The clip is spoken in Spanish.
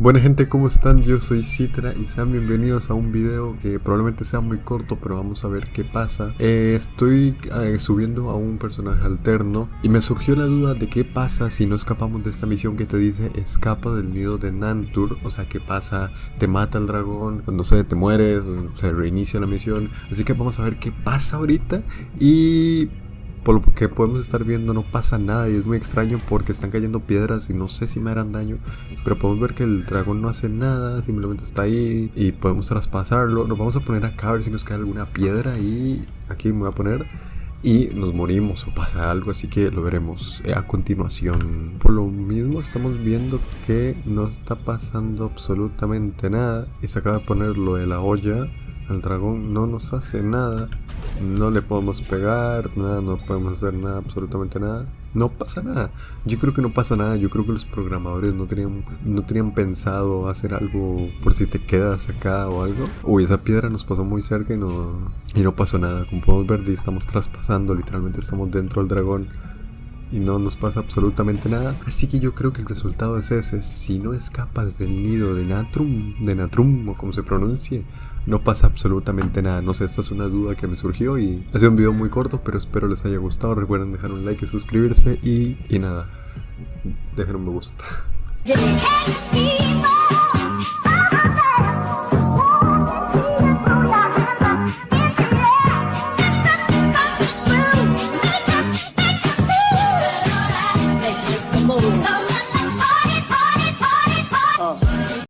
Buena gente, ¿cómo están? Yo soy Citra y sean bienvenidos a un video que probablemente sea muy corto, pero vamos a ver qué pasa. Eh, estoy eh, subiendo a un personaje alterno y me surgió la duda de qué pasa si no escapamos de esta misión que te dice escapa del nido de Nantur. O sea, qué pasa, te mata el dragón, no sé, te mueres, se reinicia la misión. Así que vamos a ver qué pasa ahorita y por lo que podemos estar viendo no pasa nada y es muy extraño porque están cayendo piedras y no sé si me harán daño. Pero podemos ver que el dragón no hace nada, simplemente está ahí y podemos traspasarlo. Nos vamos a poner acá a ver si nos cae alguna piedra y aquí me voy a poner y nos morimos o pasa algo, así que lo veremos a continuación. Por lo mismo estamos viendo que no está pasando absolutamente nada y se acaba de poner lo de la olla el dragón no nos hace nada. No le podemos pegar, nada, no podemos hacer nada, absolutamente nada. No pasa nada. Yo creo que no pasa nada. Yo creo que los programadores no tenían, no tenían pensado hacer algo por si te quedas acá o algo. Uy, esa piedra nos pasó muy cerca y no, y no pasó nada. Como podemos ver, estamos traspasando, literalmente estamos dentro del dragón y no nos pasa absolutamente nada. Así que yo creo que el resultado es ese. Si no escapas del nido de Natrum, de Natrum o como se pronuncie, no pasa absolutamente nada. No sé, esta es una duda que me surgió y ha sido un video muy corto, pero espero les haya gustado. Recuerden dejar un like y suscribirse y, y nada, dejen un me gusta.